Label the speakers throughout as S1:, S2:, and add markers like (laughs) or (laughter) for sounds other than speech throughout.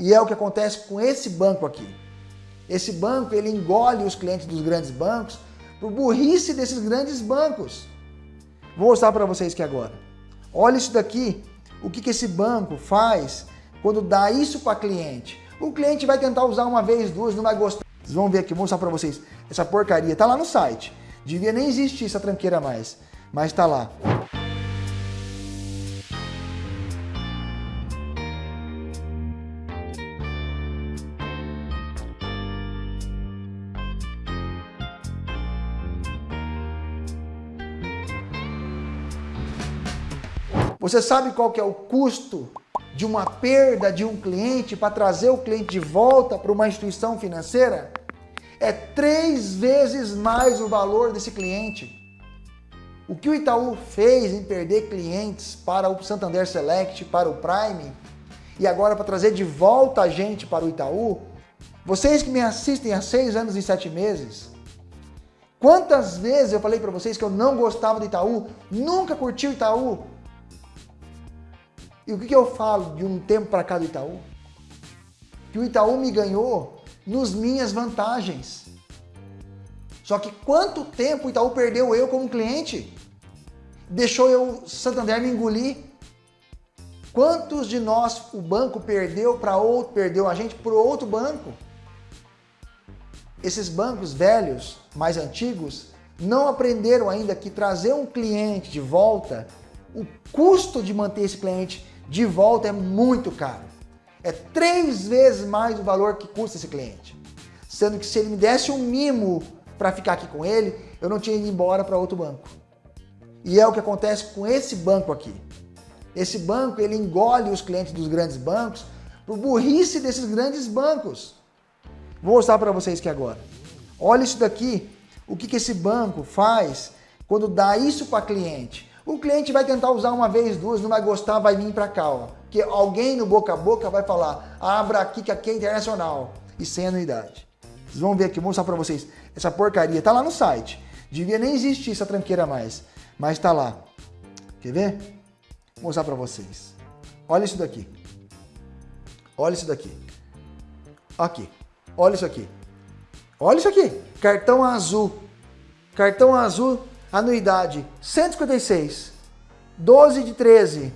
S1: E é o que acontece com esse banco aqui. Esse banco, ele engole os clientes dos grandes bancos por burrice desses grandes bancos. Vou mostrar para vocês aqui agora. Olha isso daqui, o que, que esse banco faz quando dá isso para cliente. O cliente vai tentar usar uma vez, duas, não vai gostar. Vocês vão ver aqui, vou mostrar para vocês. Essa porcaria tá lá no site. Devia nem existir essa tranqueira mais, mas tá lá. Você sabe qual que é o custo de uma perda de um cliente para trazer o cliente de volta para uma instituição financeira? É três vezes mais o valor desse cliente. O que o Itaú fez em perder clientes para o Santander Select, para o Prime, e agora para trazer de volta a gente para o Itaú, vocês que me assistem há seis anos e sete meses, quantas vezes eu falei para vocês que eu não gostava do Itaú, nunca curti o Itaú, e o que, eu falo de um tempo para cá do Itaú? Que o Itaú me ganhou nos minhas vantagens. Só que quanto tempo o Itaú perdeu eu como cliente? Deixou eu, Santander, me engolir? Quantos de nós o banco perdeu para outro, perdeu a gente para outro banco? Esses bancos velhos, mais antigos, não aprenderam ainda que trazer um cliente de volta, o custo de manter esse cliente de volta é muito caro. É três vezes mais o valor que custa esse cliente. Sendo que se ele me desse um mimo para ficar aqui com ele, eu não tinha ido embora para outro banco. E é o que acontece com esse banco aqui. Esse banco, ele engole os clientes dos grandes bancos por burrice desses grandes bancos. Vou mostrar para vocês aqui agora. Olha isso daqui, o que, que esse banco faz quando dá isso para cliente. O cliente vai tentar usar uma vez, duas, não vai gostar, vai vir para cá, ó. Que alguém no boca a boca vai falar, abra aqui que aqui é internacional e sem anuidade. Vocês vão ver aqui, vou mostrar para vocês. Essa porcaria tá lá no site. Devia nem existir essa tranqueira mais, mas tá lá. Quer ver? Vou mostrar para vocês. Olha isso daqui. Olha isso daqui. Aqui. Olha isso aqui. Olha isso aqui. Cartão azul. Cartão azul Anuidade 156, 12 de 13.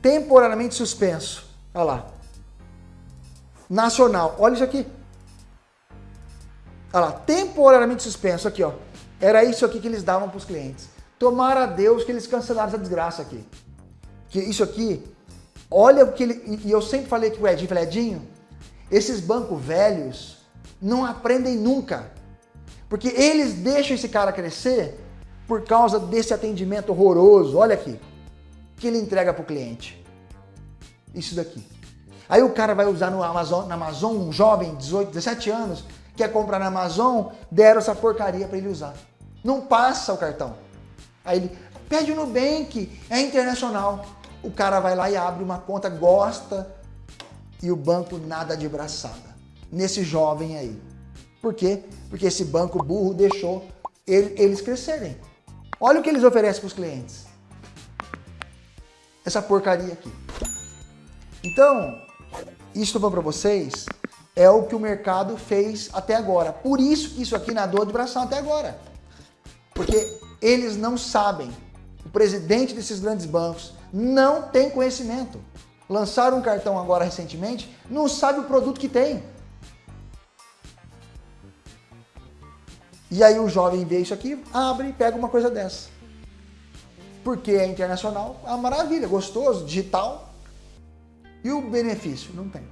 S1: Temporariamente suspenso. Olha lá. Nacional. Olha isso aqui. Olha lá. Temporariamente suspenso. Aqui, ó. Era isso aqui que eles davam para os clientes. Tomara a Deus que eles cancelaram essa desgraça aqui. Que isso aqui, olha o que ele. E eu sempre falei que o Edinho, falei, Edinho, esses bancos velhos não aprendem nunca. Porque eles deixam esse cara crescer por causa desse atendimento horroroso. Olha aqui. Que ele entrega para o cliente. Isso daqui. Aí o cara vai usar no Amazon, na Amazon, um jovem, 18, 17 anos, quer comprar na Amazon, deram essa porcaria para ele usar. Não passa o cartão. Aí ele pede o Nubank, é internacional. O cara vai lá e abre uma conta, gosta, e o banco nada de braçada. Nesse jovem aí. Por quê? Porque esse banco burro deixou eles crescerem. Olha o que eles oferecem para os clientes. Essa porcaria aqui. Então, isso eu vou para vocês é o que o mercado fez até agora. Por isso que isso aqui nadou de bração até agora. Porque eles não sabem. O presidente desses grandes bancos não tem conhecimento. Lançaram um cartão agora recentemente, não sabe o produto que tem. E aí o jovem vê isso aqui, abre e pega uma coisa dessa. Porque é internacional, a maravilha, gostoso, digital. E o benefício? Não tem.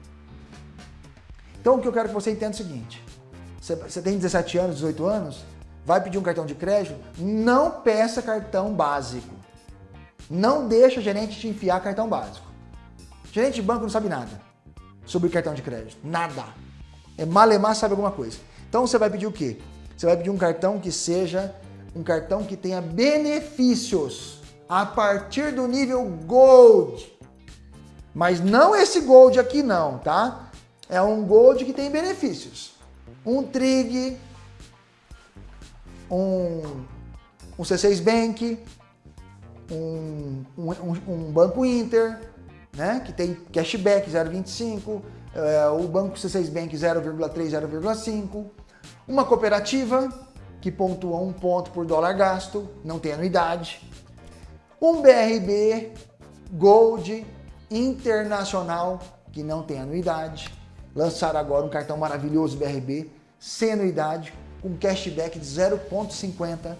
S1: Então o que eu quero que você entenda é o seguinte. Você tem 17 anos, 18 anos, vai pedir um cartão de crédito, não peça cartão básico. Não deixa o gerente te enfiar cartão básico. Gerente de banco não sabe nada sobre cartão de crédito. Nada. É malemar sabe alguma coisa. Então você vai pedir o quê? Você vai pedir um cartão que seja um cartão que tenha benefícios a partir do nível Gold. Mas não esse Gold aqui não, tá? É um Gold que tem benefícios. Um Trig, um, um C6 Bank, um, um, um Banco Inter, né? Que tem cashback 0,25, é, o Banco C6 Bank 0,3, 0,5, uma cooperativa que pontua um ponto por dólar gasto, não tem anuidade, um BRB Gold Internacional que não tem anuidade, lançaram agora um cartão maravilhoso BRB sem anuidade, com cashback de 0,50,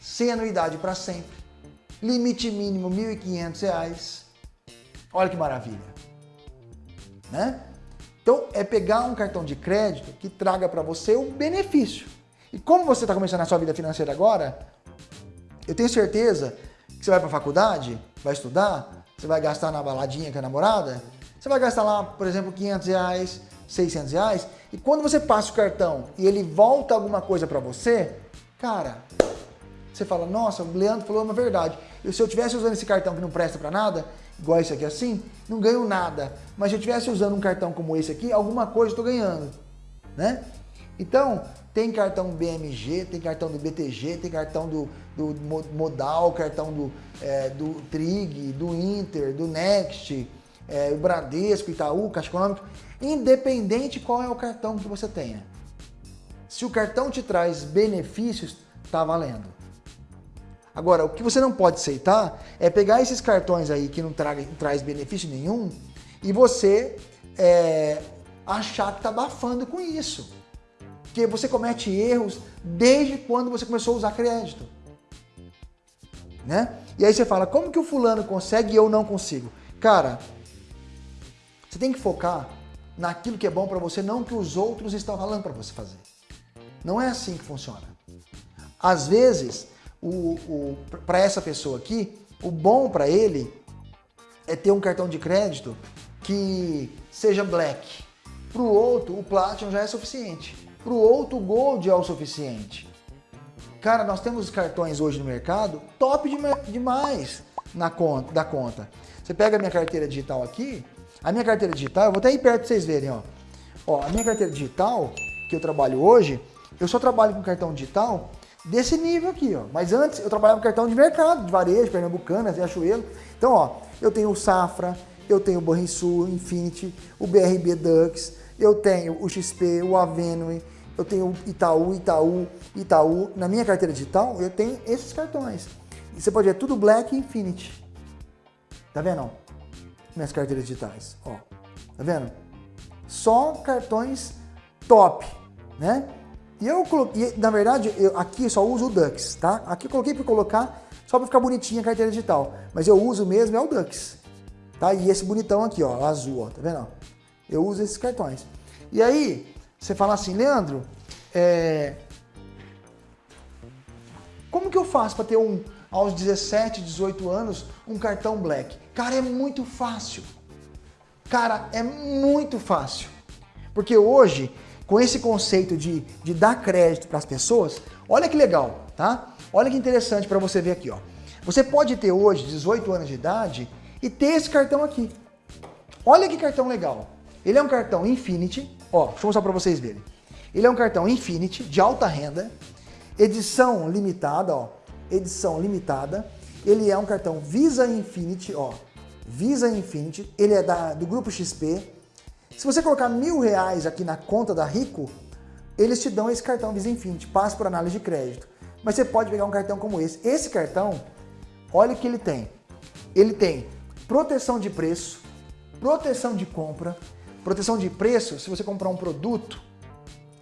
S1: sem anuidade para sempre, limite mínimo R$ 1.500. Olha que maravilha, né? Então, é pegar um cartão de crédito que traga para você um benefício. E como você está começando a sua vida financeira agora, eu tenho certeza que você vai para a faculdade, vai estudar, você vai gastar na baladinha com a namorada, você vai gastar lá, por exemplo, 500 reais, 600 reais, e quando você passa o cartão e ele volta alguma coisa para você, cara, você fala, nossa, o Leandro falou uma verdade. Se eu tivesse usando esse cartão que não presta para nada, igual esse aqui assim, não ganho nada. Mas se eu estivesse usando um cartão como esse aqui, alguma coisa estou ganhando, né? Então, tem cartão BMG, tem cartão do BTG, tem cartão do, do Modal, cartão do, é, do Trig, do Inter, do Next, é, Bradesco, Itaú, Caixa Econômica, independente qual é o cartão que você tenha. Se o cartão te traz benefícios, tá valendo. Agora, o que você não pode aceitar é pegar esses cartões aí que não, traga, não traz benefício nenhum e você é, achar que está abafando com isso. Porque você comete erros desde quando você começou a usar crédito. Né? E aí você fala, como que o fulano consegue e eu não consigo? Cara, você tem que focar naquilo que é bom para você, não que os outros estão falando para você fazer. Não é assim que funciona. Às vezes, para essa pessoa aqui, o bom para ele é ter um cartão de crédito que seja black. Para o outro, o Platinum já é suficiente. Para o outro, o Gold é o suficiente. Cara, nós temos cartões hoje no mercado top demais na conta, da conta. Você pega a minha carteira digital aqui, a minha carteira digital, eu vou até aí perto para vocês verem, ó. Ó, a minha carteira digital, que eu trabalho hoje, eu só trabalho com cartão digital desse nível aqui, ó. Mas antes eu trabalhava com cartão de mercado, de varejo, Pernambucana, Riachuelo. Então, ó, eu tenho o Safra, eu tenho o Banrisul, Infinity, o BRB Dux, eu tenho o XP, o Avenue, eu tenho o Itaú, Itaú, Itaú. Na minha carteira digital, eu tenho esses cartões. E você pode ver tudo Black Infinity. Tá vendo? Minhas carteiras digitais, ó. Tá vendo? Só cartões top, né? E eu coloquei, na verdade, eu, aqui só uso o Dux, tá? Aqui eu coloquei para colocar só para ficar bonitinha a carteira digital. Mas eu uso mesmo é o Dux, tá? E esse bonitão aqui, ó, azul, ó, tá vendo? Eu uso esses cartões. E aí, você fala assim, Leandro, é... como que eu faço para ter um, aos 17, 18 anos, um cartão Black? Cara, é muito fácil. Cara, é muito fácil. Porque hoje com esse conceito de, de dar crédito para as pessoas, olha que legal, tá? Olha que interessante para você ver aqui, ó. Você pode ter hoje 18 anos de idade e ter esse cartão aqui. Olha que cartão legal. Ele é um cartão Infinity, ó, deixa eu mostrar para vocês verem. Ele é um cartão Infinity de alta renda, edição limitada, ó, edição limitada. Ele é um cartão Visa Infinity, ó, Visa Infinity. Ele é da, do grupo XP, se você colocar mil reais aqui na conta da Rico, eles te dão esse cartão Visa Infinity, passa por análise de crédito. Mas você pode pegar um cartão como esse. Esse cartão, olha o que ele tem. Ele tem proteção de preço, proteção de compra, proteção de preço, se você comprar um produto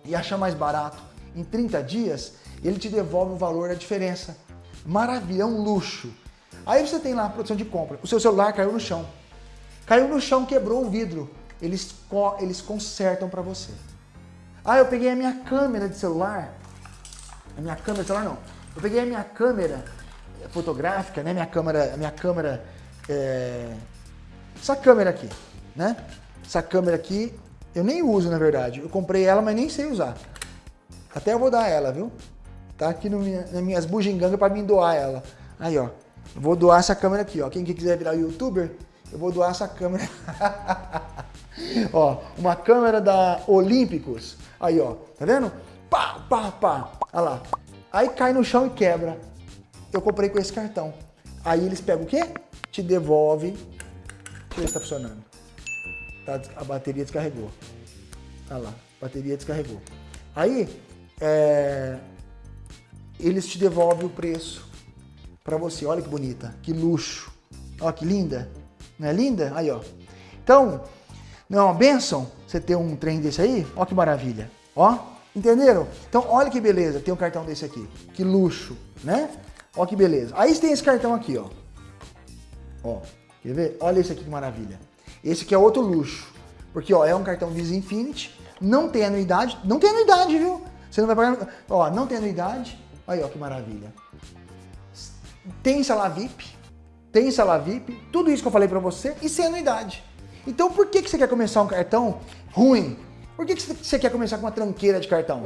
S1: e achar mais barato em 30 dias, ele te devolve o valor da diferença. Maravilha, é um luxo. Aí você tem lá a proteção de compra. O seu celular caiu no chão. Caiu no chão, quebrou o vidro eles, eles consertam para você. Ah, eu peguei a minha câmera de celular. A minha câmera de celular não. Eu peguei a minha câmera fotográfica, né? Minha câmera, minha câmera, é... essa câmera aqui, né? Essa câmera aqui, eu nem uso na verdade. Eu comprei ela, mas nem sei usar. Até eu vou dar ela, viu? Tá aqui no minha, nas minhas bugigangas para mim doar ela. Aí, ó. Eu vou doar essa câmera aqui, ó. Quem quiser virar youtuber, eu vou doar essa câmera. (laughs) ó, uma câmera da Olímpicos. Aí, ó, tá vendo? Pá, pá, pá. Olha lá. Aí cai no chão e quebra. Eu comprei com esse cartão. Aí eles pegam o quê? Te devolve Deixa eu ver se tá funcionando. Tá, a bateria descarregou. Olha lá, a bateria descarregou. Aí, é, eles te devolvem o preço para você. Olha que bonita, que luxo. Olha que linda. Não é linda? Aí, ó. Então, não é uma benção você ter um trem desse aí? Olha que maravilha. Ó, entenderam? Então, olha que beleza, tem um cartão desse aqui. Que luxo, né? Olha que beleza. Aí tem esse cartão aqui, ó. Ó, quer ver? Olha esse aqui que maravilha. Esse aqui é outro luxo. Porque, ó, é um cartão Visa Infinity, não tem anuidade, não tem anuidade, viu? Você não vai pagar, ó, não tem anuidade. Aí, ó, que maravilha. Tem sala VIP, tem sala VIP, tudo isso que eu falei para você e sem anuidade. Então por que, que você quer começar um cartão ruim? Por que, que você quer começar com uma tranqueira de cartão?